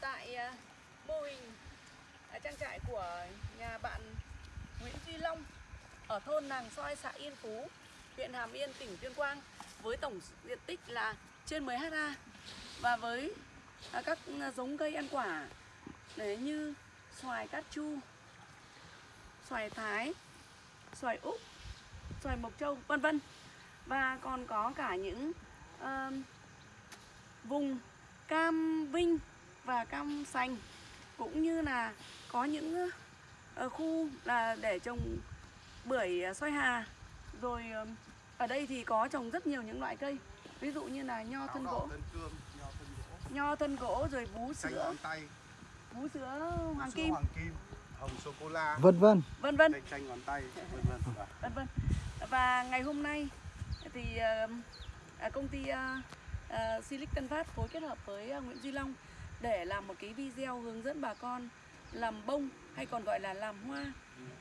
tại à, mô hình à, trang trại của nhà bạn Nguyễn Duy Long ở thôn Nàng Soi, xã Yên Phú, huyện Hàm Yên, tỉnh Tuyên Quang với tổng diện tích là trên 10 ha và với à, các giống cây ăn quả đấy như xoài cát chu, xoài thái, xoài úc, xoài mộc châu vân vân. Và còn có cả những uh, vùng cam vinh và cam sành cũng như là có những ờ, khu là để trồng bưởi ờ, xoay hà. Rồi ờ, ở đây thì có trồng rất nhiều những loại cây ví dụ như là nho thân gỗ. thân cương, nho thân gỗ, nho thân gỗ rồi vú sữa. vú sữa hoàng kim. hoàng kim, hồng sô cô la, vân vân. Vân vân. Chanh chanh ngón tay, vân vân. Và vân vân. Và ngày hôm nay thì ờ, à, công ty ờ, ờ, Silic Tân Phát phối kết hợp với ờ, Nguyễn Duy Long để làm một cái video hướng dẫn bà con làm bông hay còn gọi là làm hoa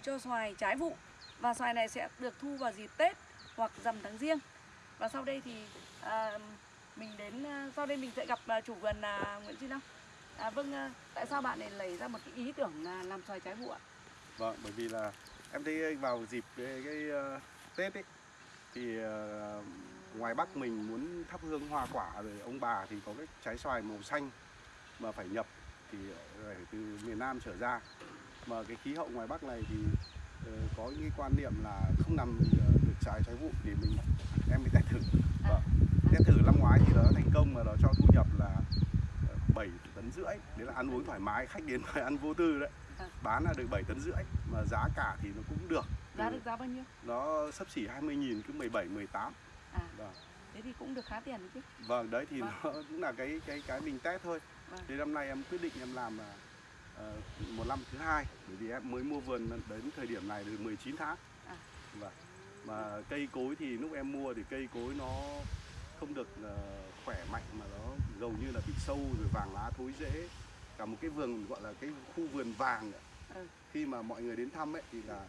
cho xoài trái vụ. Và xoài này sẽ được thu vào dịp Tết hoặc rằm tháng riêng. Và sau đây thì à, mình đến à, sau đây mình sẽ gặp à, chủ vườn là Nguyễn Duy Long. À, vâng à, tại sao bạn lại lấy ra một cái ý tưởng là làm xoài trái vụ ạ? Vâng, bởi vì là em thấy vào dịp cái, cái uh, Tết ấy thì uh, ngoài Bắc mình muốn thắp hương hoa quả rồi ông bà thì có cái trái xoài màu xanh mà phải nhập thì phải từ miền Nam trở ra mà cái khí hậu ngoài Bắc này thì ờ, có những cái quan niệm là không làm ờ, được trái trái vụ thì mình em mới test thử vâng. test thử năm ngoái thì nó thành công mà nó cho thu nhập là ờ, 7 tấn rưỡi đấy là ăn uống thoải mái khách đến phải ăn vô tư đấy À. bán là được 7 tấn rưỡi mà giá cả thì nó cũng được giá được giá bao nhiêu nó sấp xỉ 20 nghìn cứ 17 18 à vâng. thế thì cũng được khá tiền đấy chứ vâng đấy thì Vâng. nó cũng là cái cái cái mình test thôi Vâng. Thế năm nay em quyết định em làm là ờ, một năm thứ hai bởi vì em mới mua vườn đến thời điểm này được 19 tháng À. vâng. mà cây cối thì lúc em mua thì cây cối nó không được ờ, khỏe mạnh mà nó gần như là bị sâu rồi vàng lá thối rễ cả một cái vườn gọi là cái khu vườn vàng. Ừ. khi mà mọi người đến thăm ấy thì là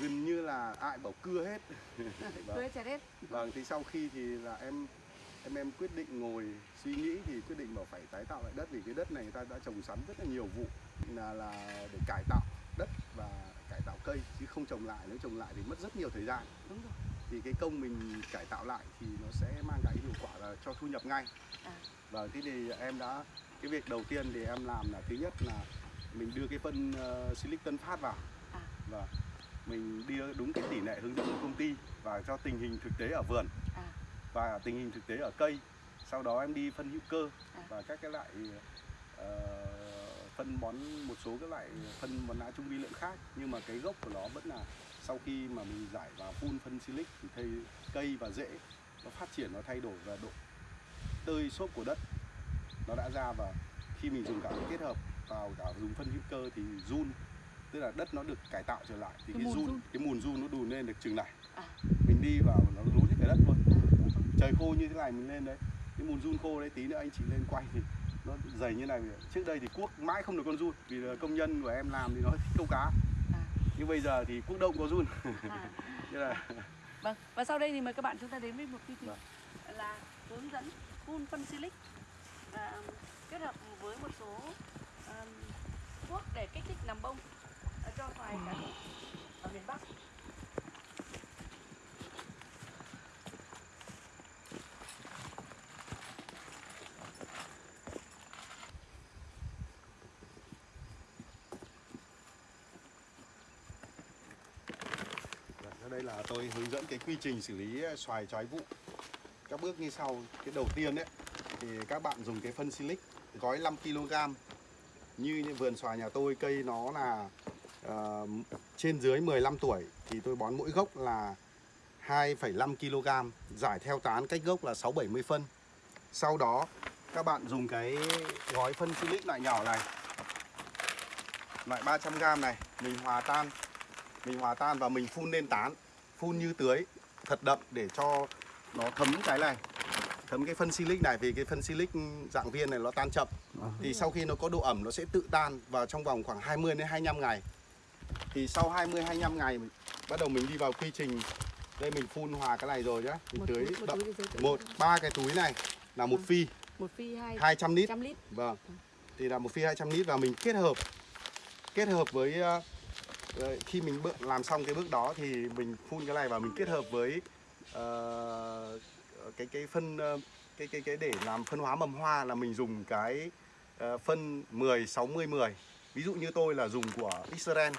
gần như là ai bảo cưa hết Vâng. cưới chặt hết Vâng, thì sau khi thì là em em em quyết định ngồi suy nghĩ thì quyết định bảo phải tái tạo lại đất vì cái đất này người ta đã trồng sắn rất là nhiều vụ là là để cải tạo đất và cải tạo cây chứ không trồng lại nếu trồng lại thì mất rất nhiều thời gian đúng rồi thì cái công mình cải tạo lại thì nó sẽ mang lại hiệu quả là cho thu nhập ngay À. và thế thì em đã cái việc đầu tiên thì em làm là thứ nhất là mình đưa cái phân uh, silic tân phát vào À. và mình đưa đúng cái tỷ lệ hướng dẫn của công ty và cho tình hình thực tế ở vườn. Và tình hình thực tế ở cây sau đó em đi phân hữu cơ À. và các cái loại ờ, phân bón một số các loại phân bón lá trung vi lượng khác nhưng mà cái gốc của nó vẫn là sau khi mà mình giải vào phun phân silic thì thấy cây và rễ nó phát triển nó thay đổi và độ tơi xốp của đất nó đã ra và khi mình dùng cả kết hợp vào cả dùng phân hữu cơ thì run tức là đất nó được cải tạo trở lại thì Cái cái, mùn run run. cái mùn run nó đùn lên được chừng này À. mình đi vào nó lún hết cả đất luôn trời khô như thế này mình lên đấy cái mùn run khô đấy tí nữa anh chị lên quay thì nó dày như này trước đây thì cuốc mãi không được con run vì là công nhân của em làm thì nó thích câu cá À. nhưng bây giờ thì cuốc động có run à. Thế là vâng và sau đây thì mời các bạn chúng ta đến với một quy trình Vâng. là hướng dẫn phun phân silic và kết hợp với một số um, thuốc để kích thích nằm bông ờ, cho xoài cả ở miền Bắc là tôi hướng dẫn cái quy trình xử lý ờ, xoài trái vụ. Các bước như sau. Cái đầu tiên đấy thì các bạn dùng cái phân silic gói 5 kg như những vườn xoài nhà tôi cây nó là uh, trên dưới 15 tuổi thì tôi bón mỗi gốc là 2,5 kg giải theo tán cách gốc là 6 70 phân. Sau đó các bạn dùng cái gói phân silic loại nhỏ này loại 300g này mình hòa tan. Mình hòa tan và mình phun lên tán phun như tưới thật đậm để cho nó thấm cái này thấm cái phân silic này vì cái phân silic dạng viên này nó tan chậm. Thì sau khi nó có độ ẩm nó sẽ tự tan vào trong vòng khoảng 20 đến 25 ngày. Thì sau 20 25 ngày bắt đầu mình đi vào quy trình. Đây mình phun hòa cái này rồi nhá mình một tưới túi, một đậm. túi một ba cái túi này là một phi. Một phi hai 200 lít. trăm lít. Vâng. thì là một phi 200 lít và mình kết hợp kết hợp với ờ, khi mình bước làm xong cái bước đó thì mình phun cái này và mình kết hợp với ờ, cái cái phân ờ, cái cái cái để làm phân hóa mầm hoa là mình dùng cái ờ, phân 10 60 10. Ví dụ như tôi là dùng của Israel.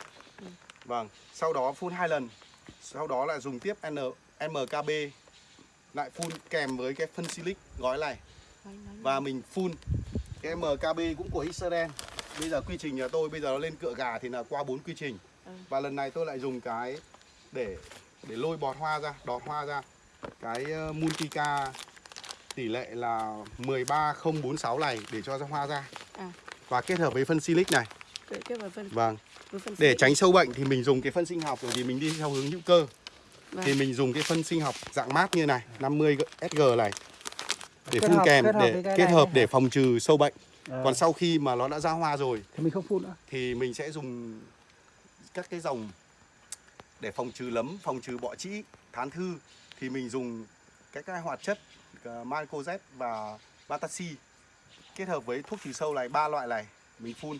Vâng, sau đó phun hai lần. Sau đó lại dùng tiếp N MKB lại phun kèm với cái phân silic gói này và mình phun cái MKB cũng của Israel bây giờ quy trình nhà tôi bây giờ nó lên cựa gà thì là qua bốn quy trình Ừ. và lần này tôi lại dùng cái để để lôi bọt hoa ra đọt hoa ra. Cái ờ, Multica tỷ lệ là 13046 này để cho ra hoa ra. À. và kết hợp với phân silic này. Cái vào phân, vâng. với phân để tránh sâu bệnh thì mình dùng cái phân sinh học bởi vì mình đi theo hướng hữu cơ. Vâng. thì mình dùng cái phân sinh học dạng mát như này 50 SG này. Để Kết phun hợp- kèm kết hợp để cái kết hợp để phòng trừ sâu bệnh. Ờ, còn sau khi mà nó đã ra hoa rồi thì mình không phun nữa. thì mình sẽ dùng các cái dòng để phòng trừ lấm, phòng trừ bọ trĩ, thán thư thì mình dùng các cái hoạt chất ờ, mycoz Mycozet và Batasi kết hợp với thuốc trừ sâu này ba loại này mình phun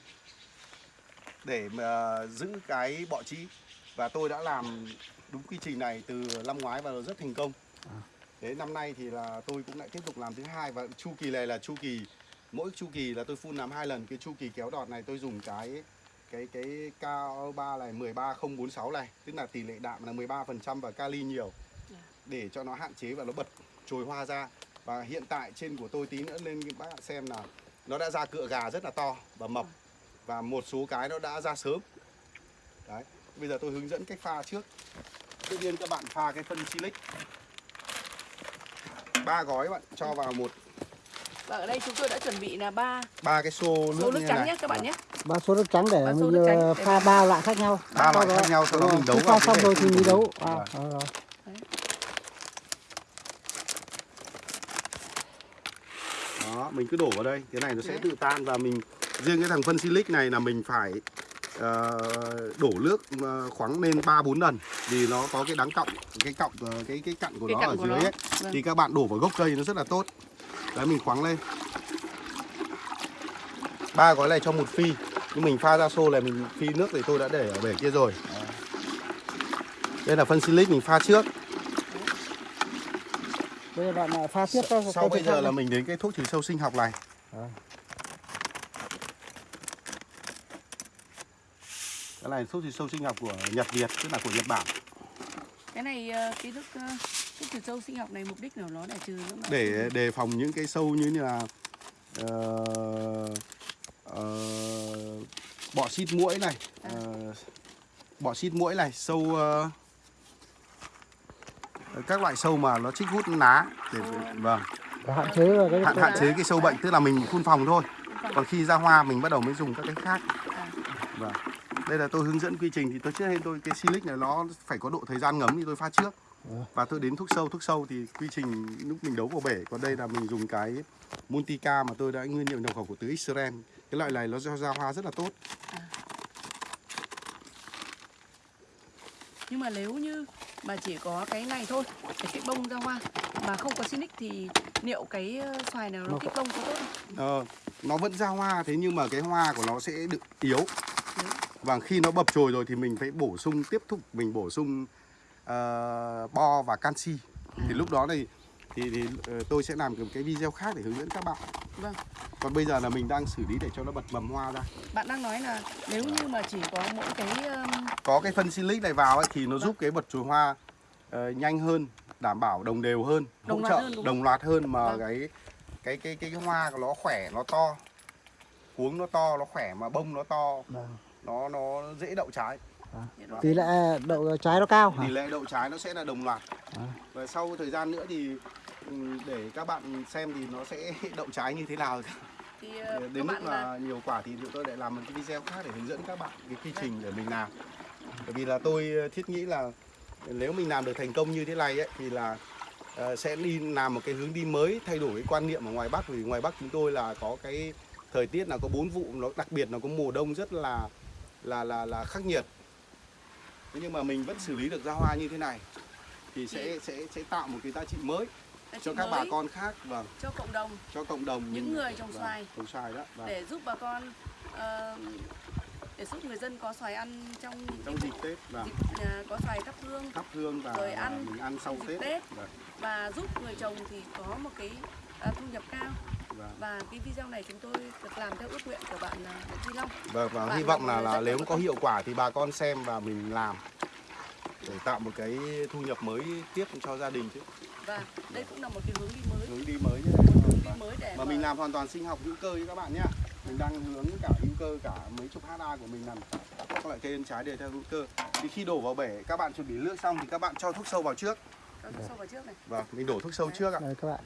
để mà giữ cái bọ trĩ và tôi đã làm đúng quy trình này từ năm ngoái và rất thành công. Thế năm nay thì là tôi cũng lại tiếp tục làm thứ hai và chu kỳ này là chu kỳ mỗi chu kỳ là tôi phun làm hai lần cái chu kỳ kéo đọt này tôi dùng cái cái cái K3 này 13046 này tức là tỷ lệ đạm là 13% và kali nhiều. Để cho nó hạn chế và nó bật chồi hoa ra. Và hiện tại trên của tôi tí nữa lên các bạn xem là nó đã ra cựa gà rất là to và mập. Và một số cái nó đã ra sớm. Đấy bây giờ tôi hướng dẫn cách pha trước. Tự nhiên các bạn pha cái phân silic ba gói bạn cho vào một. Và ở đây chúng tôi đã chuẩn bị là ba ba cái xô nước, số nước trắng nhé các bạn nhé. Ba số nước trắng để mình nước trắng ờ, pha ba loại khác nhau Ba loại khác nhau, sau đó mình đấu pha xong rồi thì mình đấu à, rồi, rồi. Đó, mình cứ đổ vào đây, cái này nó sẽ Đấy. tự tan và mình riêng cái thằng phân silic này là mình phải ờ, đổ nước ờ, khoáng lên 3 4 lần vì nó có cái đắng cọng, cái cọng cái cái cặn của Cái nó cặn ở của dưới nó. ấy. Vâng. Thì các bạn đổ vào gốc cây nó rất là tốt. Đấy mình khoáng lên. Ba gói này cho một phi. Nhưng mình pha ra xô này mình phi nước thì tôi đã để ở bể kia rồi. Đây là phân silic mình pha trước. bây giờ bạn pha tiếp cho Sau cái bây giờ là mình đến cái thuốc trừ sâu sinh học này. Cái này thuốc trừ sâu sinh học của Nhật Việt, tức là của Nhật Bản. Cái này ờ, cái thức ờ, thuốc trừ sâu sinh học này mục đích của nó là trừ để đề phòng những cái sâu như là ờ, ờ, bọ xít muỗi này, À. ờ, bọ xít muỗi này, sâu ờ, các loại sâu mà nó chích hút lá để vâng. Để hạn chế hạn hạn chế cái sâu bệnh tức là mình phun phòng thôi. Còn khi ra hoa mình bắt đầu mới dùng các cái khác. À. vâng. Đây là tôi hướng dẫn quy trình thì tôi trước hết tôi cái silic này nó phải có độ thời gian ngấm thì tôi pha trước. Và tôi đến thuốc sâu thuốc sâu thì quy trình lúc mình đấu vào bể còn đây là mình dùng cái Multica mà tôi đã nguyên liệu nhập khẩu của từ Israel cái loại này nó cho ra hoa rất là tốt. Nhưng mà nếu như mà chỉ có cái này thôi, cái cái bông ra hoa mà không có Sinic thì liệu cái ờ, xoài nào nó Nó kích bông có tốt không? Ờ, nó vẫn ra hoa thế nhưng mà cái hoa của nó sẽ được yếu. Yếu. và khi nó bập chồi rồi thì mình phải bổ sung tiếp tục mình bổ sung ờ, bo và canxi. Thì lúc đó thì thì, thì ờ, tôi sẽ làm một cái video khác để hướng dẫn các bạn. Vâng. Còn bây giờ là mình đang xử lý để cho nó bật mầm hoa ra. Bạn đang nói là nếu như mà chỉ có mỗi cái um, có cái phân silic này vào ấy, thì nó giúp cái bật chồi hoa ờ, nhanh hơn đảm bảo đồng đều hơn Đồng hỗ loạt trợ hơn, đồng loạt hơn mà Vâng. cái cái cái cái hoa của nó khỏe nó to cuống nó to nó khỏe mà bông nó to Vâng. nó nó dễ đậu trái. Tỷ lệ đậu trái nó cao hả? tỷ lệ đậu trái nó sẽ là đồng loạt. À. và sau thời gian nữa thì để các bạn xem thì nó sẽ đậu trái như thế nào thì ờ, các đến lúc bạn là là nhiều quả thì tụi tôi lại làm một cái video khác để hướng dẫn các bạn cái quy trình để mình làm. Bởi vì là tôi ờ, thiết nghĩ là nếu mình làm được thành công như thế này ấy, thì là ờ, sẽ đi làm một cái hướng đi mới thay đổi cái quan niệm ở ngoài Bắc. Vì ngoài Bắc chúng tôi là có cái thời tiết là có bốn vụ nó đặc biệt là có mùa đông rất là là là là khắc nghiệt. Thế nhưng mà mình vẫn xử lý được ra hoa như thế này thì sẽ sẽ sẽ tạo một cái giá trị mới là cho các bà con khác vâng cho cộng đồng cho cộng đồng Những người trồng vâng, xoài. trồng xoài đó vâng. để giúp bà con ờ, để giúp người dân có xoài ăn trong trong dịp Tết vâng. dịp, à, có xoài thắp hương thắp hương và, Rồi ăn mình ăn sau Tết, Tết. Vâng, và giúp người trồng thì có một cái à, thu nhập cao vâng. và cái video này chúng tôi được làm theo ước nguyện của bạn à, Nguyễn Duy Long Vâng, và Bạn hy vọng là là nếu có hiệu quả thì bà con xem và mình làm để tạo một cái thu nhập mới tiếp cho gia đình chứ và đây cũng là một cái hướng đi mới hướng đi mới nhé. hướng đi mới để Mà mình làm hoàn toàn sinh học hữu cơ với các bạn nhé. Mình đang hướng cả hữu cơ cả mấy chục ha của mình làm các loại cây ăn trái đều theo hữu cơ. Thì khi đổ vào bể các bạn chuẩn bị nước xong thì các bạn cho thuốc sâu vào trước. cho thuốc sâu vào trước này Vâng, mình đổ thuốc sâu trước ạ. Đây các bạn.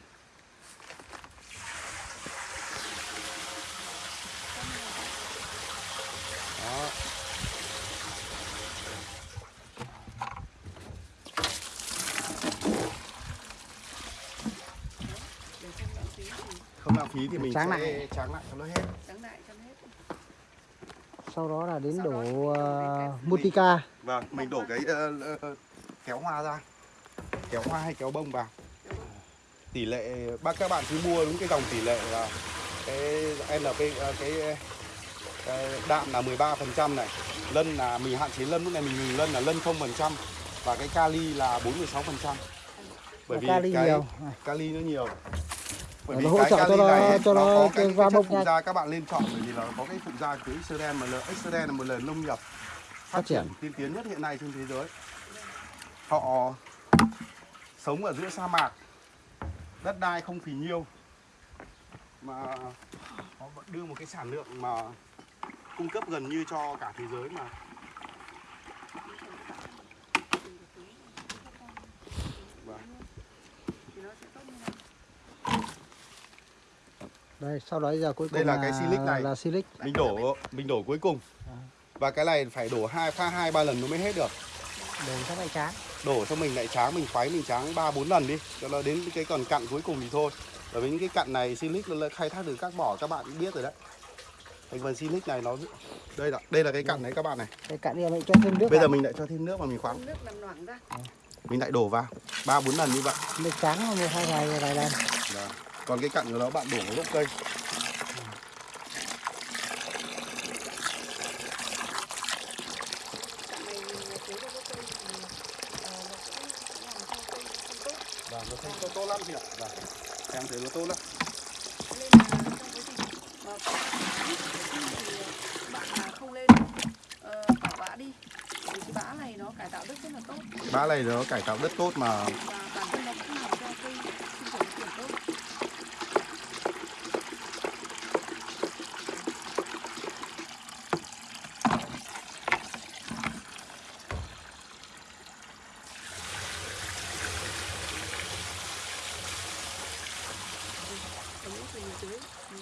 Đó. để không lãng phí thì Không lãng phí thì mình Tráng sẽ lại. tráng lại cho nó hết. trắng lại cho hết Sau đó là đến Sau đó đổ mình uh, phê. Multica. Vâng, mình đổ cái ờ, ờ, kéo hoa ra. Kéo hoa hay kéo bông vào. Tỷ lệ bác các bạn cứ mua đúng cái dòng tỷ lệ là cái NP ờ, cái, cái đạm là 13% này, lân là mình hạn chế lân lúc này mình ngừng lân là lân 0% và cái kali là 46%. Bởi Và vì kali cái nhiều. Kali nó nhiều. Bởi Nó vì hỗ cái trợ cho nó- cho nó cái chất bông phụ da các bạn nên chọn bởi vì là có cái phụ da của Israel mà là Israel là một nền nông nghiệp phát triển tiên tiến nhất hiện nay trên thế giới. Họ sống ở giữa sa mạc, đất đai không phì nhiêu mà họ vẫn đưa một cái sản lượng mà cung cấp gần như cho cả thế giới mà Vâng. thì nó sẽ tốt như này Đây, sau đó giờ cuối cùng Đây là cái silic này. Là silic. mình đổ mình đổ cuối cùng và cái này phải đổ hai pha hai ba lần nó mới hết được Đổ các loại tráng. đổ cho mình lại tráng mình khoái mình tráng ba bốn lần đi cho nó đến cái còn cặn cuối cùng thì thôi bởi vì những cái cặn này silic nó là khai thác từ các mỏ các bạn cũng biết rồi đấy thành phần silic này nó đây là đây là cái cặn đấy các bạn này Cái cạn đi mình cho thêm nước bây giờ vào. mình lại cho thêm nước vào mình khoáng nước làm loãng ra mình lại đổ vào ba bốn lần như vậy Nước trắng một hai vài vài lần. Đó. Còn cái cặn của nó bạn đổ vào gốc cây. Ờ, nó nó tốt và nó thành tốt, lắm chị ạ. Và em thấy nó tốt lắm. Nên là trong quá trình mà thì bạn là không lên ờ, cỏ bã đi. Vì cái bã này nó cải tạo đất rất là tốt. Bã này nó cải tạo đất tốt mà và bản thân nó cũng làm cho cây sinh trưởng phát triển tốt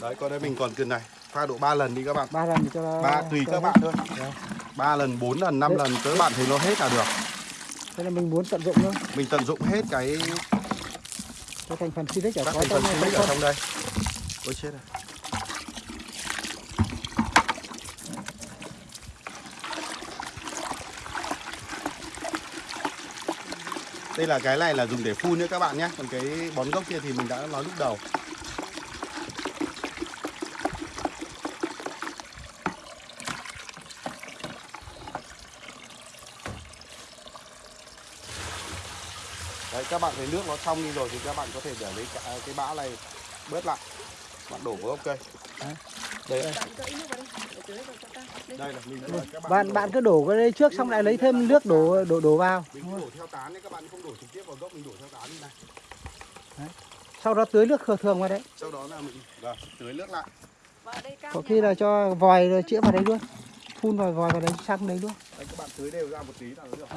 Đấy còn đây mình còn cần này. Pha độ 3 lần đi các bạn. Ba lần cho nó ba tùy cho các bạn thôi. Dạ. ba lần bốn lần năm Đấy. lần các bạn thấy nó hết là được. Thế là mình muốn tận dụng thôi. mình tận dụng hết cái Cái thành phần silic ở các có thành phần trong trong ở trong đây. Ôi chết rồi. Đây là cái này là dùng để phun nhé các bạn nhé. Còn cái bón gốc kia thì mình đã nói lúc đầu các bạn thấy nước nó trong đi rồi thì các bạn có thể để lấy cả cái bã này bớt lại. Bạn đổ vào gốc cây. Đấy. đây. Vào đây vào Đây. đây là mình các Bạn bạn cứ đổ cái đấy trước xong lại lấy thêm nước đổ đổ đổ vào. mình đổ theo tán đấy các bạn không đổ trực tiếp vào gốc mình đổ theo tán như này Sau đó tưới nước thường thường vào đấy. sau đó là mình vâng, tưới nước lại. Đây Có khi là cho vòi rồi chĩa vào đấy luôn. Phun vòi vòi vào đấy sang đấy luôn. đấy các bạn tưới đều ra một tí là được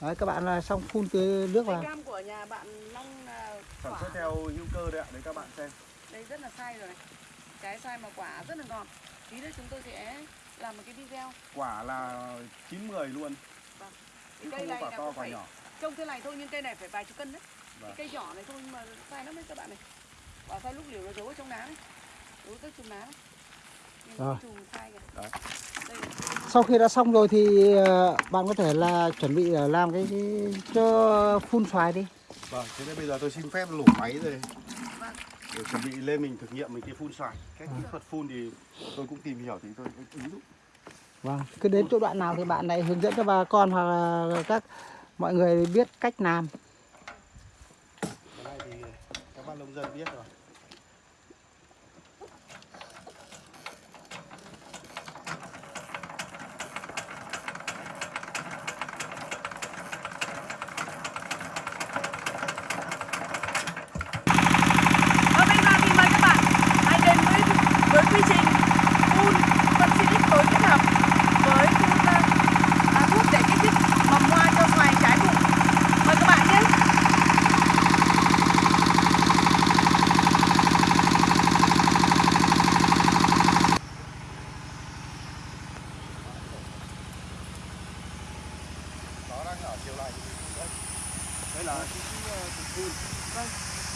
Đấy các bạn là xong phun tưới nước vào. cam của nhà bạn Long là sản quả. xuất theo hữu cơ đấy ạ đấy các bạn xem. Đây rất là sai rồi. Này cái sai mà quả rất là ngọt. Tí nữa chúng tôi sẽ làm một cái video. Quả là chín mười luôn. Vâng. chứ cây không này có quả là to quả nhỏ. trông thế này thôi nhưng cây này phải vài chục cân đấy. Vâng. cái cây nhỏ này thôi nhưng mà sai lắm đấy các bạn này. Quả sai lúc liều nó giấu ở trong lá đấy giấu các chùm lá đấy. Rồi. Sau khi đã xong rồi thì ờ, bạn có thể là chuẩn bị là làm cái, cái cho phun xoài đi. Vâng, thế nên bây giờ tôi xin phép nổ máy rồi Vâng. để chuẩn bị lên mình thực nghiệm mình cái phun xoài. Cái kỹ thuật phun thì tôi cũng tìm hiểu thì tôi ứng dụng. Vâng, cứ đến chỗ đoạn nào thì bạn này hướng dẫn cho bà con hoặc là các mọi người biết cách làm. Cái này thì các bác nông dân biết rồi. Và bây giờ thì mời các bạn hãy đến với với quy trình phun phân silic tối kết hợp với phun à, à, thuốc để kích thích mầm hoa cho xoài trái vụ. Mời các bạn nhé. Nó đang ở chiều này. Đây, đây là cái cái, ờ, cục phun. Vâng.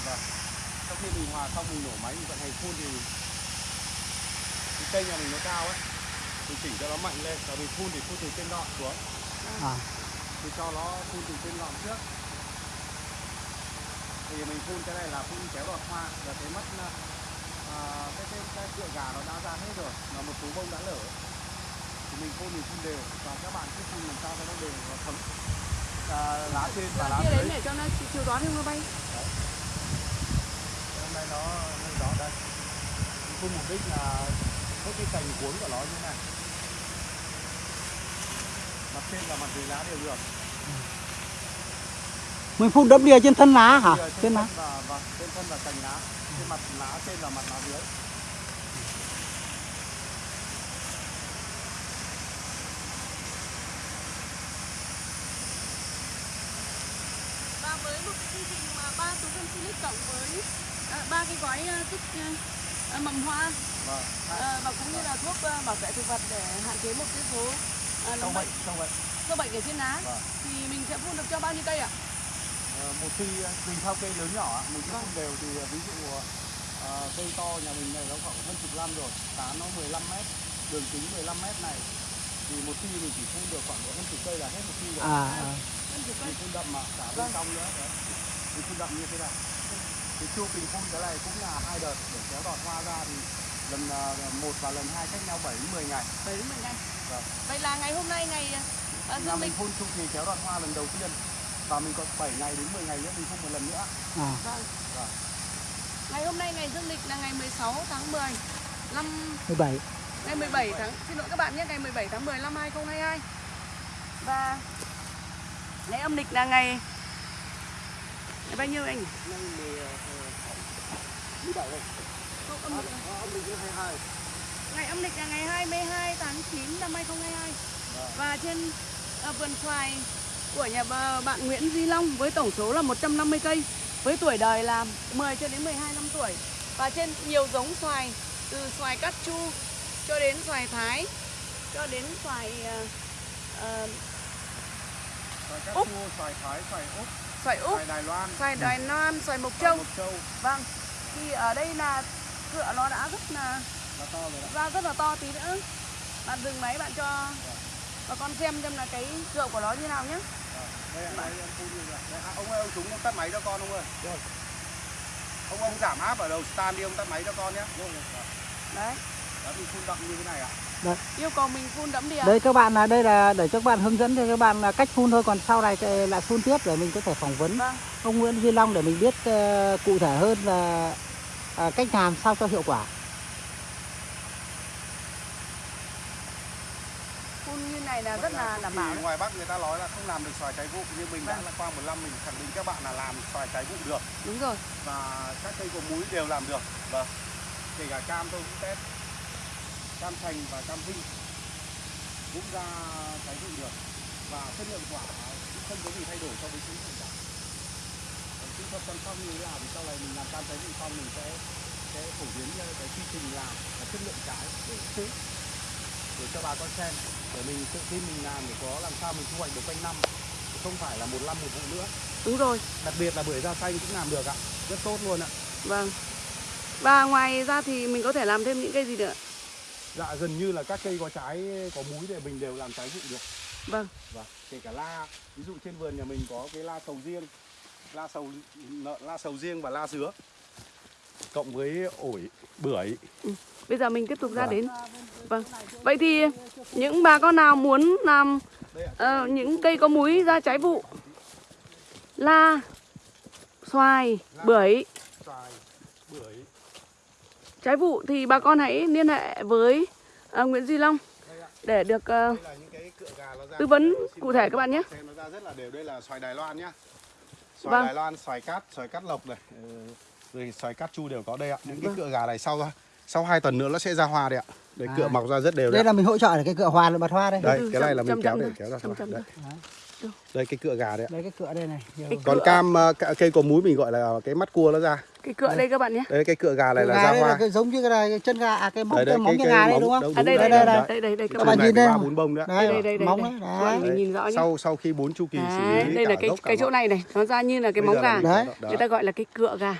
Vâng. Sau khi mình hòa xong mình nổ máy mình vận hành phun thì cái cây nhà mình nó cao ấy. Mình chỉnh cho nó mạnh lên và mình phun thì phun từ trên ngọn xuống. À, Thì cho nó phun từ trên ngọn trước. Thì mình phun cái này là phun kéo đọt hoa và cái mất à, cái cái cái cựa gà nó đã ra hết rồi mà một số bông đã lở thì mình phun mình phun đều và các bạn cứ phun làm sao cho nó đều và thấm à, lá trên và lá Kia dưới đến để cho nó chiều gió không nó bay. hôm nay nó hơi gió đây Mình phun mục đích là hết cái cành cuốn của nó như thế này mặt trên và mặt dưới lá đều được mình phun đẫm đìa trên thân lá hả? Giờ Trên lá. và, và trên thân là cành lá trên mặt lá trên và mặt lá dưới Và với một cái chương trình mà ba túi phân silic cộng với à, ba cái gói à, kích à, à, mầm hoa vâng à, và cũng như là thuốc à, bảo vệ thực vật để hạn chế một cái số à, sâu bệnh sâu bệnh sâu bệnh ở trên lá Vâng. thì mình sẽ phun được cho bao nhiêu cây ạ? Ờ, một khi tùy theo cây lớn nhỏ ạ, mình cứ phun đều thì ví dụ ờ, cây to nhà mình này nó khoảng hơn chục năm rồi tán nó 15 mét đường kính 15 mét này thì một khi mình chỉ phun được khoảng độ hơn chục cây là hết một khi rồi À, à. Mình phun đậm mà cả bên Vâng. trong nữa đấy mình phun đậm như thế này thì chu trình phun cái này cũng là hai đợt để kéo đọt hoa ra thì lần ờ, một và lần hai cách nhau 7 đến 10 ngày 7 đến 10 ngày. Vâng. Vậy là ngày hôm nay ngày à, là mình phun chu kỳ kéo đọt hoa lần đầu tiên và mình còn 7 ngày đến 10 ngày nữa mình phun một lần nữa à. vâng. Vâng. Ngày hôm nay ngày dương lịch là ngày 16 tháng 10 năm 17. ngày 17 tháng xin lỗi các bạn nhé ngày 17 tháng 10 năm 2022 và ngày âm lịch là ngày ngày bao nhiêu anh? Nay 17 đây. Không, âm lịch là- Âm lịch 22. Ngày âm lịch là ngày 22 tháng 9 năm 2022 Vâng. Và trên à, vườn xoài của nhà bạn Nguyễn Duy Long với tổng số là 150 cây với tuổi đời là 10 cho đến 12 năm tuổi và trên nhiều giống xoài từ xoài cát chu cho đến xoài thái cho đến xoài Xoài cát Úc. xoài thái, xoài úc, xoài úc, xoài Đài Loan, xoài Đài Loan, xoài mộc châu. châu Vâng. Thì ở đây là cựa nó đã rất là là to rồi ra rất là to tí nữa. Bạn dừng máy bạn cho bà con xem xem là cái cựa của nó như nào nhé. Đây đây phun vậy. Đây, à, ông ơi ông chúng ông tắt máy cho con ông ơi. Rồi. Ông ông giảm áp ở đầu stand đi ông tắt máy cho con nhé. Đấy. Đó mình phun đậm như thế này ạ. Yêu cầu mình phun đẫm đìa. Đây các bạn là đây là để cho các bạn hướng dẫn cho các bạn là cách phun thôi còn sau này lại phun tiếp để mình có thể phỏng vấn Vâng. ông Nguyễn Duy Long để mình biết ờ, cụ thể hơn là à, cách làm sao cho hiệu quả. Phun như này là rất là đảm bảo ngoài Bắc người ta nói là không làm được xoài trái vụ nhưng mình đã Vâng. là qua một năm mình khẳng định các bạn là làm xoài trái vụ được Đúng rồi. và các cây có múi đều làm được. Vâng. Kể cả cam tôi cũng test. Cam thành và cam vinh cũng ra trái vụ được và chất lượng quả cũng không có gì thay đổi so với chính cả. Còn kỹ thuật chăm sóc như thế nào thì sau này mình làm cam trái vụ xong mình sẽ sẽ phổ biến cái quy trình làm và chất lượng trái để để cho bà con xem. Để mình tự tin mình làm để có làm sao mình thu hoạch được quanh năm. Không phải là một năm một vụ nữa. Đúng rồi. đặc biệt là bưởi da xanh cũng làm được ạ. Rất tốt luôn ạ. Vâng. Và ngoài ra thì mình có thể làm thêm những cây gì nữa? dạ gần như là các cây có trái có múi thì mình đều làm trái vụ được. Vâng. và kể cả la. Ví dụ trên vườn nhà mình có cái la sầu riêng. La sầu la sầu riêng và la dứa. Cộng với ổi bưởi. Bây giờ mình tiếp tục ra Vâng. đến. Vâng. Vậy thì những bà con nào muốn làm ờ, những cây có múi ra trái vụ La Xoài Bưởi Trái vụ thì bà con hãy liên hệ với ờ, Nguyễn Duy Long Để được ra Tư vấn cụ thể các bạn nhé. xem nó ra rất là đều. Đây là xoài Đài Loan nhá xoài Vâng. Đài Loan xoài cát xoài cát lộc này. Ừ, rồi xoài cát chu đều có đây ạ. Những cái Vâng. cựa gà này sau sau hai tuần nữa nó sẽ ra hoa đấy ạ. Đấy À. cựa mọc ra rất đều đây đấy, là mình hỗ trợ để cái cựa hoa bật hoa đây. Đây từ cái này là mình kéo để kéo ra hoa chậm đây. đây cái cựa gà đấy ạ. Đây cái cựa đây này. Cái còn cựa- cam ờ, cây có múi mình gọi là cái mắt cua nó ra. Cái cựa đây các bạn nhé. Đây cái cựa gà này cựa là gà ra đây là hoa. cái giống như cái này cái chân gà à cái móng Đấy, cái đấy, móng cái- cái gà cái đây đúng không? À đây đây đây, đây đây, đây đây đây các Các bạn nhìn đây. bốn bông đấy, đây, đây, đây, móng đây. đấy Đấy, đấy. mình nhìn rõ nhé. Sau sau khi bốn chu kỳ xử Đấy, lý đây là cái cái chỗ này này nó ra như là cái móng gà. Đấy. người ta gọi là cái cựa gà.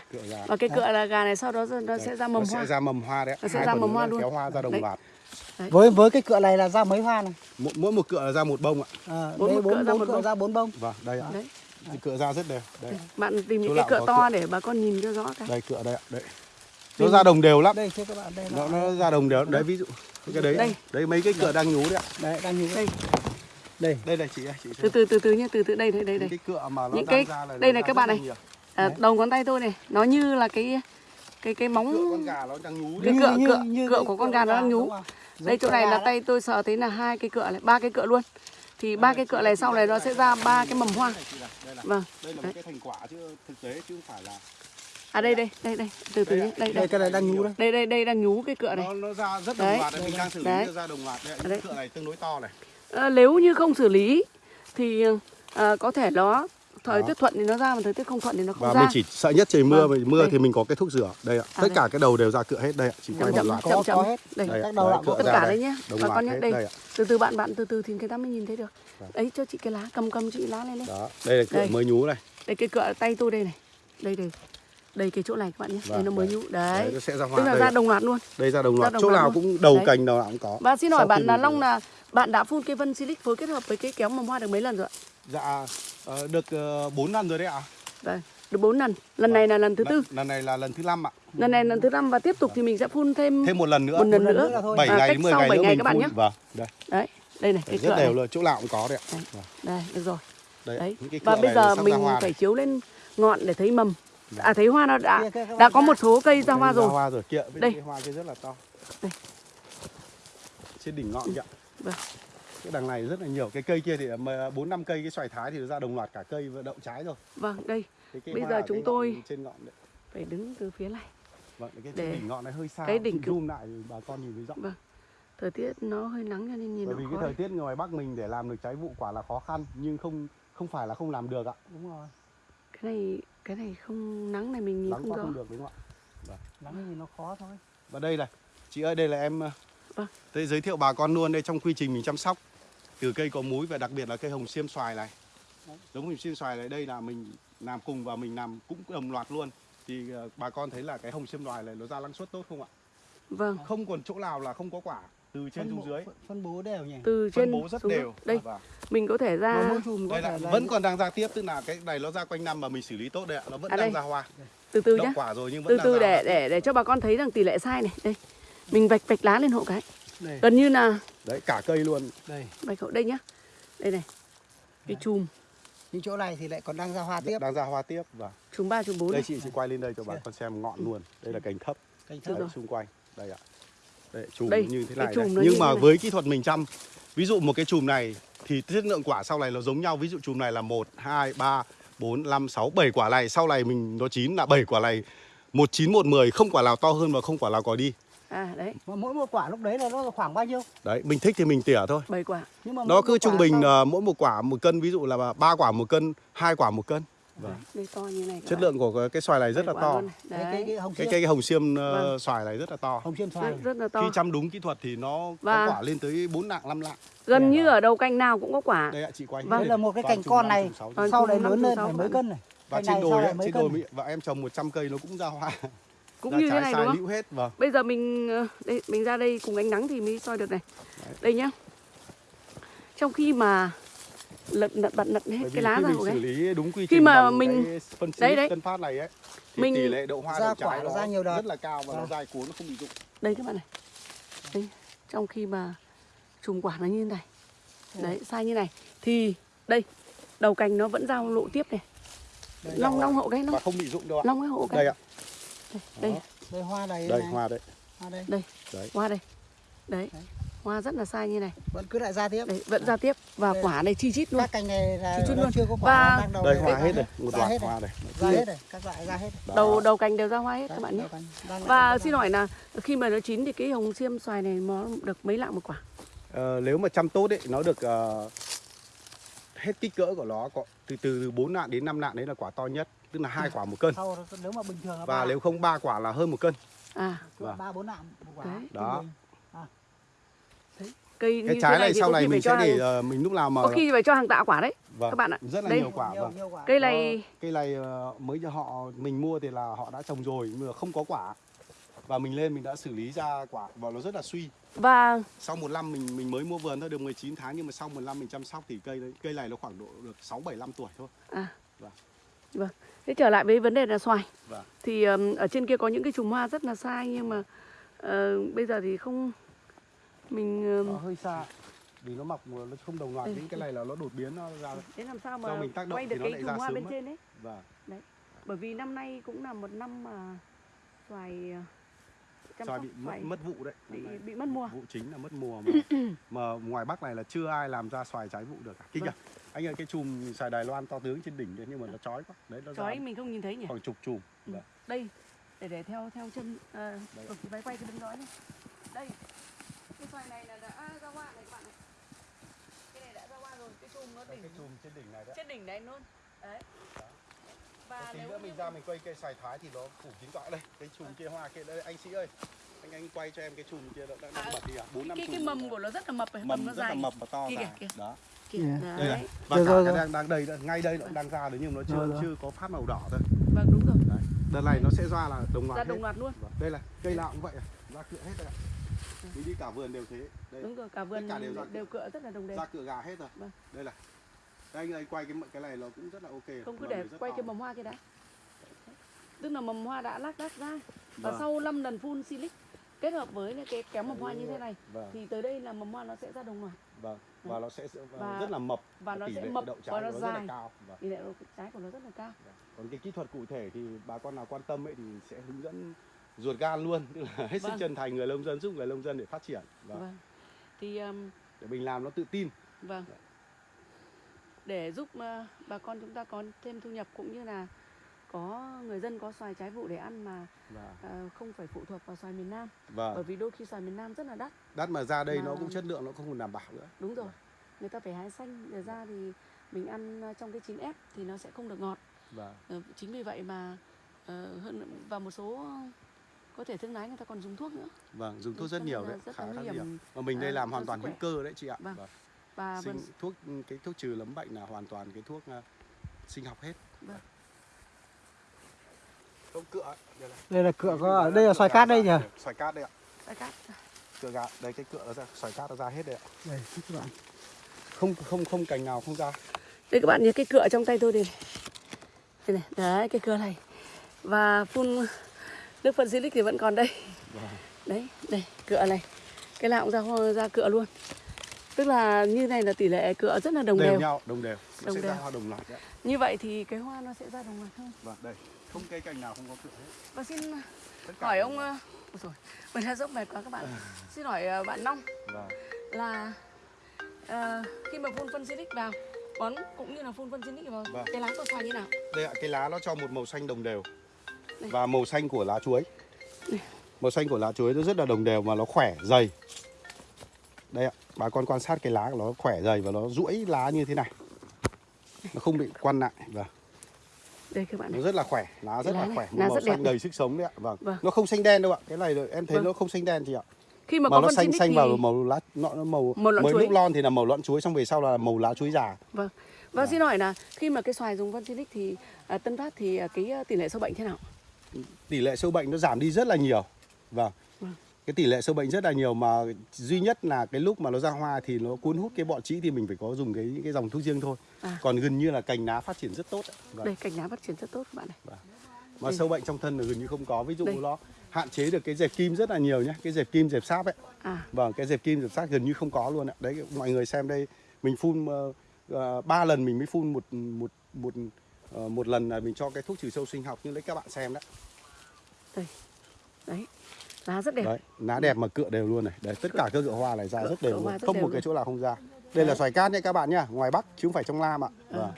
Và cái cựa là gà này sau đó nó sẽ ra mầm nó hoa. sẽ ra mầm hoa đấy. Nó sẽ ra mầm hoa luôn. kéo hoa ra đồng Đấy. với với cái cựa này là ra mấy hoa này? Mỗi, mỗi một cựa là ra một bông ạ. À, Bốn đây một cựa bốn ra một cựa bông. ra bốn bông. Vâng đây ạ. Đấy. Cựa ra rất đều. Đây. Bạn tìm những cái cựa to cựa. để bà con nhìn cho rõ cái. Đây cựa đây ạ đây. Nó ra đồng đều lắm. Đây các bạn đây nó là nó ra đồng đều. Đấy ví dụ cái đấy Đây. đấy mấy cái cựa đang nhú đấy ạ. Đây đang như đây. Đây. Đây này chị chị từ từ từ từ nhé từ từ đây đây đây những đây. cái cựa mà nó Những cái- ra là đây này các bạn là này. à, đầu ngón tay tôi này nó như là cái cái cái móng cựa con gà nó đang nhú Cái đấy cựa- cựa- cựa của con gà nó đang nhú. Đây chỗ này là tay tôi sờ thấy là hai cái cựa này ba cái cựa luôn. Thì ba cái cựa này sau này nó sẽ ra ba cái mầm hoa. Này, đây là vâng đây là một cái thành quả chứ thực tế chứ không phải là à đây đây đây đây. Từ từ nhé. đây đây. Đây cái này đang nhú đấy đây đây đây đang nhú cái cựa này. Nó nó ra rất Đấy. đồng loạt đấy mình đang xử lý Đấy. nó ra đồng loạt đấy. Đấy. những cựa này tương đối to này. Ờ, nếu như không xử lý thì ờ, có thể nó thời Đó. tiết thuận thì nó ra mà thời tiết không thuận thì nó không và ra. mình chỉ sợ nhất trời mưa Vâng, mà mưa đây. thì mình có cái thuốc rửa. Đây ạ. À, tất đây. cả cái đầu đều ra cựa hết. Đây ạ. Chỉ quay chậm một chậm loạt. chậm chậm. Có hết. đây Đây ạ, các đầu đấy, lọng cựa có tất cả đây. đấy nhé bà con nhé đây. Đây từ từ bạn bạn từ từ thì người ta mới nhìn thấy được. Vâng. đấy cho chị cái lá cầm cầm chị lá lên lên đó. Đây là cựa Đây. mới nhú này. Đây cái cựa tay tôi đây này. Đây đây. Đây cái chỗ này các bạn nhé. Đây Vâng, nó mới nhú. Đấy. Đấy nó sẽ ra hoa tức là đây ra đồng loạt luôn. Đây ra đồng ra loạt. đồng chỗ loạt nào luôn. cũng đầu Đấy. cành nào cũng có. Và xin Sau hỏi khi bạn là Long là bạn đã phun cái phân silic phối kết hợp với cái kéo mầm hoa được mấy lần rồi ạ? Dạ ờ, được 4 năm rồi đấy ạ. Đây được bốn lần. Lần này là lần thứ tư. Lần, lần này là lần thứ năm ạ. Lần này lần thứ năm và tiếp tục thì mình sẽ phun thêm thêm một lần nữa. một lần Một lần nữa. nữa là thôi. 7 À, ngày cách đến 10 sau ngày bảy nữa ngày mình các bạn phun. nhé. Vâng đây. Đấy đây này cái rất đều luôn chỗ nào cũng có đấy ạ. Đấy. Vâng. đây được rồi. Đấy, đấy và bây giờ mình phải chiếu lên ngọn để thấy mầm. Dạ. à thấy hoa nó đã đã có một số cây ra hoa rồi. hoa rồi. Kia Đây. hoa kia rất là to. Đây. trên đỉnh ngọn kìa. Vâng. Cái đằng này rất là nhiều cái cây kia thì bốn năm cây cái xoài thái thì nó ra đồng loạt cả cây và đậu trái rồi. Vâng đây. Bây giờ chúng tôi- trên ngọn đấy. phải đứng từ phía này. Vâng cái Để- đỉnh ngọn này hơi xa cái đỉnh zoom lại bà con nhìn thấy rõ. Vâng thời tiết nó hơi nắng cho nên nhìn bởi vì cái thời tiết ngoài bắc mình để làm được trái vụ quả là khó khăn nhưng không không phải là không làm được ạ. Đúng rồi. Cái này cái này không nắng này mình nhìn nắng không rõ. không được đúng không ạ? Nắng thì nó khó thôi. Và đây này chị ơi đây là em Vâng. tôi giới thiệu bà con luôn đây trong quy trình mình chăm sóc từ cây có múi và đặc biệt là cây hồng xiêm xoài này. Giống hồng xiêm xoài này đây là mình làm cùng và mình làm cũng đồng loạt luôn. Thì ờ, bà con thấy là cái hồng xiêm xoài này nó ra năng suất tốt không ạ? Vâng. Không còn chỗ nào là không có quả từ trên phân xuống dưới. phân- phân bố đều nhỉ? Từ phân trên bố rất xuống đều. đây Và mình có thể ra đây là vẫn còn đang ra tiếp tức là cái này nó ra quanh năm mà mình xử lý tốt đấy ạ. Nó vẫn À đang đây. ra hoa. Từ từ đậu nhá. quả rồi nhưng vẫn từ đang từ ra để hoa. để để cho bà con thấy rằng tỷ lệ sai này. Đây mình vạch vạch lá lên hộ cái. Đây. Gần như là đấy cả cây luôn. Đây. Vạch hộ đây nhá. Đây này cái chùm. Những chỗ này thì lại còn đang ra hoa tiếp. Đang ra hoa tiếp và chùm ba chùm bốn đây chị chị quay lên đây cho bà con xem ngọn luôn. Đây là cành thấp. Cành thấp đấy, xung quanh. Đây ạ. Đây chùm Đây, như thế này chùm đây. nhưng mà này. với kỹ thuật mình chăm ví dụ một cái chùm này thì chất lượng quả sau này nó giống nhau. Ví dụ chùm này là một hai ba bốn năm sáu bảy quả này. Sau này mình nó chín là bảy quả này. Một chín một mười không quả nào to hơn và không quả nào có đi à đấy. Mà mỗi một quả lúc đấy là nó khoảng bao nhiêu? Đấy mình thích thì mình tỉa thôi. Bảy quả. Nhưng mà nó cứ trung bình ờ, mỗi một quả một cân ví dụ là ba quả một cân hai quả một cân. Vâng. đây to như này chất bạn. lượng của cái xoài này rất là to. này. cái, cái, đấy cái hồng cái xiêm cây hồng xiêm ờ, Vâng. xoài này rất là to. Hồng xiêm xoài. Rất, rất là to. Khi chăm đúng kỹ thuật thì nó Và- có quả lên tới 4 lạng 5 lạng gần như ở đầu cành nào cũng có quả. Đây ạ chị quay Vâng. đây là một cái cành con này sau năm, lớn lên phải mấy cân này. Và trên đồi trên cân đồi và em trồng 100 cây nó cũng ra hoa cũng ra như thế này đúng không? hết vâng. Bây giờ mình ờ, đây mình ra đây cùng ánh nắng thì mới soi được này. Đây nhá. Trong khi mà lật lật bật lật hết cái lá ra của xử cái lý đúng quy Khi mà mình- phân đấy, xịt đấy. tân phát này ấy thì Mình- tỷ lệ độ hoa ra đậu trái quả nó ra nhiều đợt. rất là cao và nó Vâng. dai cuốn nó không bị rụng. Đây các bạn này. Đây trong khi mà trùng quả nó như thế này. Đấy sai như này. Thì đây đầu cành nó vẫn giao lộ tiếp này. Đây, long long hộ cái và nó không bị rụng đâu ạ. Long cái hộ cái. Đây ạ đây. Đó. đây hoa này đây này. hoa đấy. Hoa đây. Đây Đấy. hoa đây. Đấy. Đấy. hoa rất là sai như này. Vẫn cứ lại ra tiếp. Đấy vẫn ra tiếp và Đây. quả này chi chít luôn. Các cành này là chút nó luôn. chưa có quả Và- đang đầu đây hoa hết rồi. Một ra loạt hoa này ra hết rồi. Các loại ra hết. Đó. đầu đầu cành đều ra hoa hết các Đấy, bạn nhé. và xin hỏi là khi mà nó chín thì cái hồng xiêm xoài này nó được mấy lạng một quả? Ờ, nếu mà chăm tốt ấy nó được ờ, hết kích cỡ của nó có từ từ từ 4 nạng đến 5 nạng đấy là quả to nhất tức là hai quả một cân sau đó, nếu mà bình thường là và ba- nếu không ba quả là hơn một cân à Vâng. ba bốn nạm một quả Đấy. Đó. bình. cây cái như trái thế này thì sau này mình sẽ để hàng- ờ, mình lúc nào mà có khi phải cho hàng tạ quả đấy vâng, các bạn ạ. rất là Đây. nhiều quả nhiều, vâng nhiều quả. cây Nó- này cây này ờ, mới cho họ mình mua thì là họ đã trồng rồi nhưng mà không có quả và mình lên mình đã xử lý ra quả và nó rất là suy và sau một năm mình mình mới mua vườn thôi được 19 tháng nhưng mà sau một năm mình chăm sóc thì cây đấy cây này nó khoảng độ được 6 7 năm tuổi thôi. à Vâng. Vâng thế trở lại với vấn đề là xoài Vâng. thì ừm, ở trên kia có những cái chùm hoa rất là sai nhưng mà ờ, bây giờ thì không mình ừm, Nó hơi xa vì nó mọc nó không đồng loạt Ừ. đến cái này là nó đột biến nó ra thế làm sao mà mình tác động quay được cái chùm hoa bên mất. trên đấy và bởi vì năm nay cũng là một năm mà xoài ờ, chăm xoài bị mất, mất vụ đấy. bị bị mất mùa Vụ chính là mất mùa mà mà ngoài Bắc này là chưa ai làm ra xoài trái vụ được cả. Kinh Vâng. à? Anh ơi cái chùm xoài Đài Loan to tướng trên đỉnh đấy nhưng mà nó chói quá. Đấy nó chói mình không nhìn thấy nhỉ khoảng chục chùm. Ừ. Vâng. đây để để theo theo chân à, ừ, máy quay cái đứng đó nhé đây cái xoài này là đã ra hoa này các bạn này cái này đã ra hoa rồi cái chùm nó đỉnh cái chùm trên đỉnh này đấy. trên đỉnh đấy luôn đấy và Một tí nếu nữa mình ra mình quay cây xoài thái thì nó phủ kín cọ đây. Cái chùm kia hoa kia đây anh sĩ ơi. Anh anh quay cho em cái chùm kia nó đang, À, bật đi à? 4 5 cái chùm. cái mầm của nó rất là mập này, mầm mầm nó rất là dài mập và to kìa, dài. kìa. Đó. Kìa Yeah. Đây đấy này. Và Rồi, cả rồi, cái rồi. đang đang đây, đây, ngay đây nó cũng đang ra đấy nhưng mà nó chưa Rồi, rồi. chưa có phát màu đỏ thôi. vâng đúng rồi Đấy. Đợt này nó sẽ ra là đồng loạt ra hết. đồng loạt luôn Vâng, Đây là cây nào cũng vậy à, ra cựa hết rồi ạ. Mình đi cả vườn đều thế. Đây, đúng rồi cả vườn cả đều ra- đều cựa rất là đồng đều ra cựa gà hết rồi. Vâng. Đây là. Đây anh ơi quay cái cái này nó cũng rất là ok. không cứ để quay cái mầm hoa kia đã tức là mầm hoa đã lác đác ra và Vâng. sau 5 lần phun silic kết hợp với cái kéo mầm hoa như thế này Vâng, thì tới đây là mầm hoa nó sẽ ra đồng loạt vâng. Và nó sẽ và Và- rất là mập và nó tỷ sẽ lệ mập đậu và trái nó nó rất là dài. cao. Vâng. tỷ lệ trái của nó rất là cao Còn cái kỹ thuật cụ thể thì bà con nào quan tâm ấy thì sẽ hướng dẫn ruột gan luôn, tức là hết sức Vâng. chân thành người nông dân giúp người nông dân để phát triển và vâng thì um, để mình làm nó tự tin. vâng để giúp uh, bà con chúng ta có thêm thu nhập cũng như là có người dân có xoài trái vụ để ăn mà Và uh, không phải phụ thuộc vào xoài miền Nam và bởi vì đôi khi xoài miền Nam rất là đắt đắt mà ra đây nó Mà- cũng chất lượng nó không còn đảm bảo nữa. đúng rồi người ta phải hái xanh để ra thì mình ăn uh, trong cái chín ép thì nó sẽ không được ngọt Và Ờ, chính vì vậy mà ờ, hơn và một số có thể thương lái người ta còn dùng thuốc nữa vâng, dùng thuốc rất nhiều đấy, rất khá khá nguy nhiều. Mà mình đây ờ, làm cho hoàn toàn hữu cơ đấy chị ạ. Vâng. Vâng. và Sinh, vâng, thuốc cái thuốc trừ nấm bệnh là hoàn toàn cái thuốc uh, sinh học hết. Vâng. Không cựa đây là. đây là cựa có đây là xoài cát đây nhỉ Xoài cát đây ạ. đại cát Cựa gà, đây cái cựa nó ra, xoài cát nó ra hết đây ạ. đây các bạn Không không không cành nào không ra. đây các bạn nhớ cái cựa trong tay tôi đây này. đây này đấy cái cựa này và phun nước phân silic thì vẫn còn đây Vâng. đấy đây cựa này cái nào cũng ra hoa- ra cựa luôn tức là như này là tỷ lệ cựa rất là đồng đều, đều, nhau, đồng đều. Nó Đồng sẽ ra đều. hoa đồng loạt đấy. như vậy thì cái hoa nó sẽ ra đồng loạt hơn Vâng, đây. Không cây cành nào không có cựa hết. và xin cả hỏi ông ờ, ôi dồi, mình đã dốc mệt quá các bạn xin hỏi ờ, bạn Long Vâng. là ờ, khi mà phun phân silic vào bón cũng như là phun phân silic vào Vâng. cái lá của xoài như nào Đây ạ, cái lá nó cho một màu xanh đồng đều. Đây. Và màu xanh của lá chuối. Màu xanh của lá chuối nó rất là đồng đều mà nó khỏe, dày. Đây ạ, bà con quan sát cái lá của nó khỏe dày và nó duỗi lá như thế này. Nó không bị quăn lại và đây các bạn nó này rất là khỏe, lá rất Lá là khỏe, lá màu rất đẹp xanh này. đầy sức sống đấy ạ. Vâng. Vâng. Nó không xanh đen đâu ạ. Cái này em thấy Vâng. nó không xanh đen gì ạ. khi mà, Mà có nó xanh xanh thì vào màu lá nó, nó màu Màu mới chuối. lúc lon thì là màu lọn chuối xong về sau là màu lá chuối già. vâng và xin hỏi là khi mà cái xoài dùng phân silic thì à, Tân Phát thì à, cái à, tỷ lệ sâu bệnh thế nào tỷ lệ sâu bệnh nó giảm đi rất là nhiều. Vâng. Vâng. cái tỷ lệ sâu bệnh rất là nhiều mà duy nhất là cái lúc mà nó ra hoa thì nó cuốn hút cái bọ trĩ thì mình phải có dùng cái cái dòng thuốc riêng thôi À. còn gần như là cành lá phát triển rất tốt. Vâng. Đây cành lá phát triển rất tốt các bạn này. mà đây. sâu bệnh trong thân là gần như không có ví dụ Đây. nó hạn chế được cái dẹp kim rất là nhiều nhé cái dẹp kim dẹp sáp ấy À, vâng cái dẹp kim dẹp sáp gần như không có luôn ạ đấy mọi người xem đây mình phun ờ, ờ, ba lần mình mới phun một một một ờ, một lần là mình cho cái thuốc trừ sâu sinh học như lấy các bạn xem đấy đấy. Lá rất đẹp. đấy lá đẹp mà cựa đều luôn này đấy tất cả các cựa hoa này ra Cựa- rất đều luôn rất không đều một cái luôn. chỗ nào không ra đây là xoài cát nhé các bạn nhá ngoài bắc chứ không phải trong nam ạ À. vâng.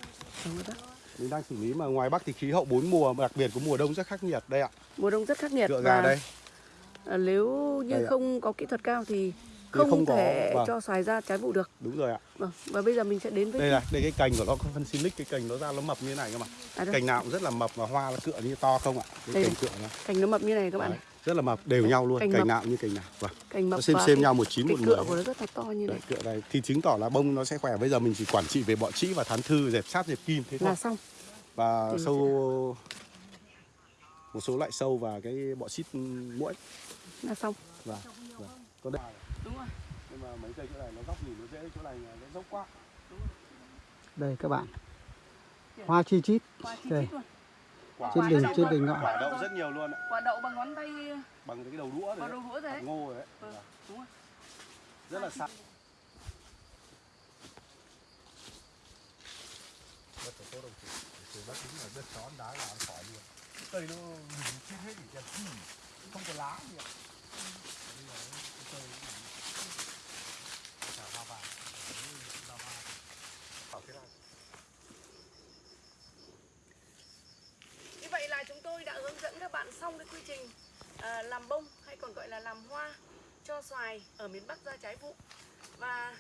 Mình đang xử lý mà ngoài bắc thì khí hậu bốn mùa đặc biệt của mùa đông rất khắc nghiệt đây ạ Mùa đông rất khắc nghiệt cựa gà đây à, nếu như Đây ạ. không có kỹ thuật cao thì không, không có, thể vâng. cho xoài ra trái vụ được. đúng rồi ạ Vâng. Và bây giờ mình sẽ đến với đây là đây cái cành của nó có phân silic cái cành nó ra nó mập như thế này cơ mà à, cành nào cũng rất là mập và hoa nó cựa như to không ạ cái Đây cành cựa nó cành nó mập như này các bạn Đấy. Rất là mập đều nhau luôn cành cành mập. nào cũng như cành nào vâng Cành mập nó xem và xem nhau một chín một mười cựa của nó rất là to như Đấy, này cựa này thì chứng tỏ là bông nó sẽ khỏe bây giờ mình chỉ quản trị về bọ trĩ và thán thư dẹp sáp dẹp kim thế thôi là xong. và thì sâu một số loại sâu và cái bọ xít muỗi Là xong. và vâng. có đây Đúng rồi. nhưng mà mấy cây chỗ này nó góc nhìn nó dễ chỗ này nó dốc quá đây các bạn hoa chi chít Hoa chi đây chít luôn. Quả trên đỉnh đậu trên đỉnh ngọn quả đậu rất nhiều luôn ạ Quả đậu bằng ngón tay bằng cái đầu đũa đấy đầu đấy. ngô rồi đấy Vâng. Vâng. Đúng rồi. rất là sắc đất của cô đồng chí từ bác tính là đất chón đá là ăn khỏi luôn cây nó nhìn chết hết gì không có lá gì ạ Bây giờ cái cây nó nhìn- chả hoa vàng Đấy, hoa vàng. Bảo thế này. Như vậy là chúng tôi đã hướng dẫn các bạn xong cái quy trình à, làm bông hay còn gọi là làm hoa cho xoài ở miền Bắc ra trái vụ. Và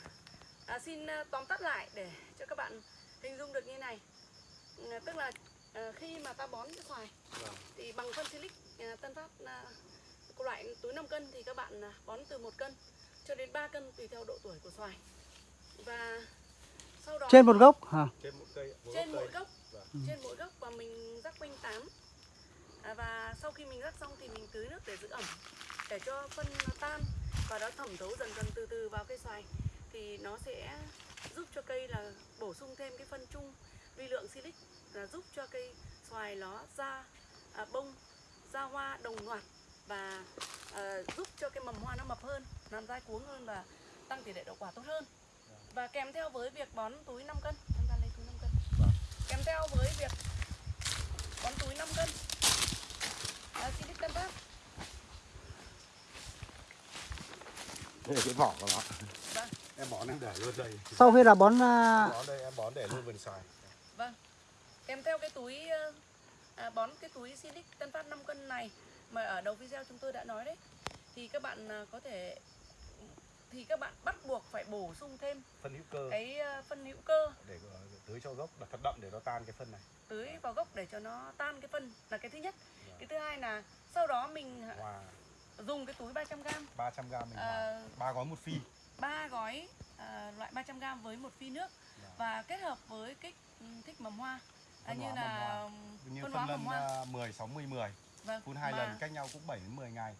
à, xin à, tóm tắt lại để cho các bạn hình dung được như này. À, tức là à, khi mà ta bón cho xoài Vâng. thì bằng phân silic à, Tân Phát à, loại túi 5 cân thì các bạn à, bón từ 1 cân cho đến 3 cân tùy theo độ tuổi của xoài. Và sau đó trên một gốc hả trên một cây mỗi trên gốc mỗi gốc Vâng. trên mỗi gốc và mình rắc quanh tán à, và sau khi mình rắc xong thì mình tưới nước để giữ ẩm để cho phân nó tan. Và nó thẩm thấu dần dần từ từ vào cây xoài. Thì nó sẽ giúp cho cây là bổ sung thêm cái phân chung vi lượng silic là giúp cho cây xoài nó ra à, bông ra hoa đồng loạt. Và à, giúp cho cái mầm hoa nó mập hơn làm dai cuống hơn và tăng tỷ lệ đậu quả tốt hơn. Và kèm theo với việc bón túi 5 cân. Em ra lấy túi 5 cân. Vâng. kèm theo với việc bón túi 5 cân à, silic tân phát đây là cái vỏ của nó Vâng. em bón em để luôn đây. Sau khi là bón à, bón đây em bón để luôn vườn xoài Vâng. Kèm theo cái túi ờ, à, bón cái túi Silic Tân Phát 5 cân này mà ở đầu video chúng tôi đã nói đấy thì các bạn à, có thể thì các bạn bắt buộc phải bổ sung thêm phân hữu cơ. cái ờ, phân hữu cơ. Để ờ, tưới cho gốc là thật đậm để nó tan cái phân này. Tưới vào gốc để cho nó tan cái phân là cái thứ nhất. Cái thứ hai là sau đó mình hòa dùng cái túi 300g 300 g mình Ờ. ba gói một phi. ba gói à, loại 300g với một phi nước. Dạ. và kết hợp với kích thích mầm hoa. À, như là như phân hóa mầm hoa. à, 10 60 10 vâng phun hai mà- lần cách nhau cũng 7 đến 10 ngày.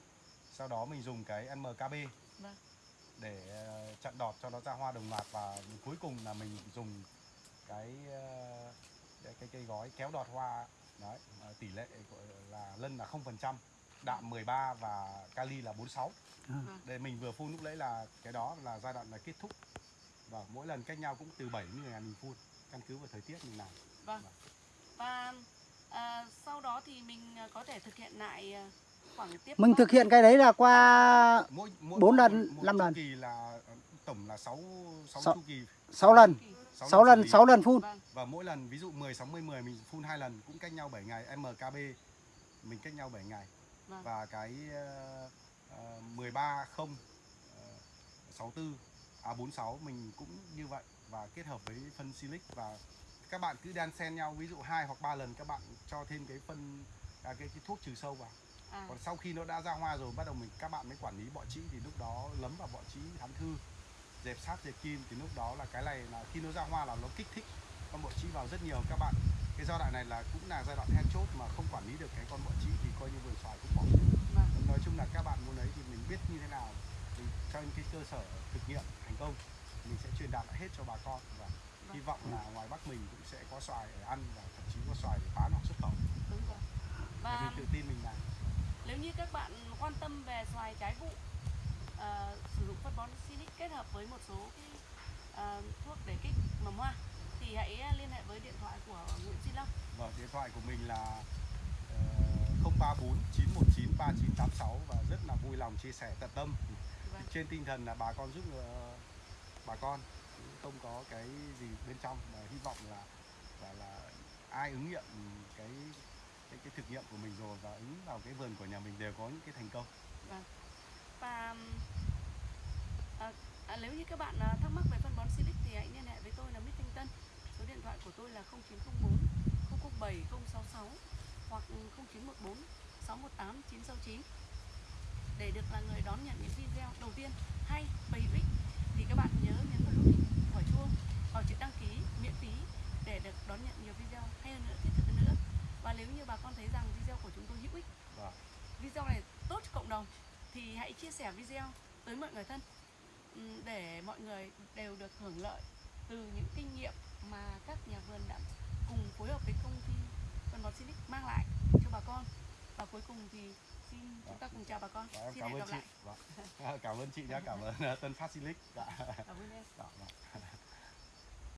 Sau đó mình dùng cái MKB Vâng. để chặn đọt cho nó ra hoa đồng loạt và cuối cùng là mình dùng cái cái, cái cây gói kéo đọt hoa đấy ờ, tỷ lệ là lân là 0% đạm 13 và kali là 46 À. đây mình vừa phun lúc đấy là cái đó là giai đoạn là kết thúc. Và mỗi lần cách nhau cũng từ 7 đến 10 ngày mình phun căn cứ vào thời tiết mình làm. Vâng. Và à, sau đó thì mình à, có thể thực hiện lại à, khoảng tiếp mình thực hiện cái đấy là qua mỗi, mỗi Bốn một- lần, một năm chu lần. kỳ là ờ, tổng là 6 6 Sáu- chu kỳ. 6 lần sáu 6 xử lần lý. 6 lần phun Vâng. và mỗi lần ví dụ 10 60 10 mình phun hai lần cũng cách nhau 7 ngày MKB mình cách nhau 7 ngày Vâng. và cái uh, uh, 13 0 uh, 64 à 46 mình cũng như vậy và kết hợp với phân silic và các bạn cứ đan xen nhau ví dụ hai hoặc ba lần các bạn cho thêm cái phân à, cái, cái thuốc trừ sâu vào À, còn sau khi nó đã ra hoa rồi bắt đầu mình các bạn mới quản lý bọ trĩ thì lúc đó lấm vào bọ trĩ thám thư dẹp sát dẹp kim thì lúc đó là cái này là khi nó ra hoa là nó kích thích con bọ trĩ vào rất nhiều các bạn. Cái giai đoạn này là cũng là giai đoạn then chốt mà không quản lý được cái con bọ trĩ thì coi như vườn xoài cũng bỏ. Vâng. nó nói chung là các bạn muốn ấy thì mình biết như thế nào thì những cái cơ sở thực nghiệm thành công mình sẽ truyền đạt lại hết cho bà con và hy vọng là ngoài Bắc mình cũng sẽ có xoài để ăn và thậm chí có xoài để bán hoặc xuất khẩu. Đúng rồi. Để và mình tự tin mình làm. nếu như các bạn quan tâm về xoài trái vụ ờ, sử dụng phân bón Silic kết hợp với một số cái ờ, thuốc để kích mầm hoa thì hãy liên hệ với điện thoại của Nguyễn Duy Long. Vâng, điện thoại của mình là uh, 034 919 3986 và rất là vui lòng chia sẻ tận tâm. Vâng. trên tinh thần là bà con giúp ờ, bà con không có cái gì bên trong mà hy vọng là là, là ai ứng nghiệm cái cái cái thực nghiệm của mình rồi và ứng vào cái vườn của nhà mình đều có những cái thành công. Và ừm, à, à, nếu như các bạn à, thắc mắc về phân bón Silic thì hãy liên hệ với tôi là Mít Thanh Tân. Số điện thoại của tôi là 0904 007 066 hoặc 0914 618 969 để được là người đón nhận những video đầu tiên hay và hữu ích thì các bạn nhớ nhấn vào nút quả chuông hoặc chữ đăng ký miễn phí để được đón nhận nhiều video hay hơn nữa thiết thực hơn nữa. Và nếu như bà con thấy rằng video của chúng tôi hữu ích Vâng. video này tốt cho cộng đồng thì hãy chia sẻ video tới mọi người thân để mọi người đều được hưởng lợi từ những kinh nghiệm mà các nhà vườn đã cùng phối hợp với công ty phân bón Silic mang lại cho bà con. Và cuối cùng thì xin chúng ta cùng chào bà con. Em xin cảm hẹn ơn gặp chị. lại. Vâng. cảm ơn chị nhé cảm ơn ờ, Tân Phát Silic. Dạ. cảm ơn em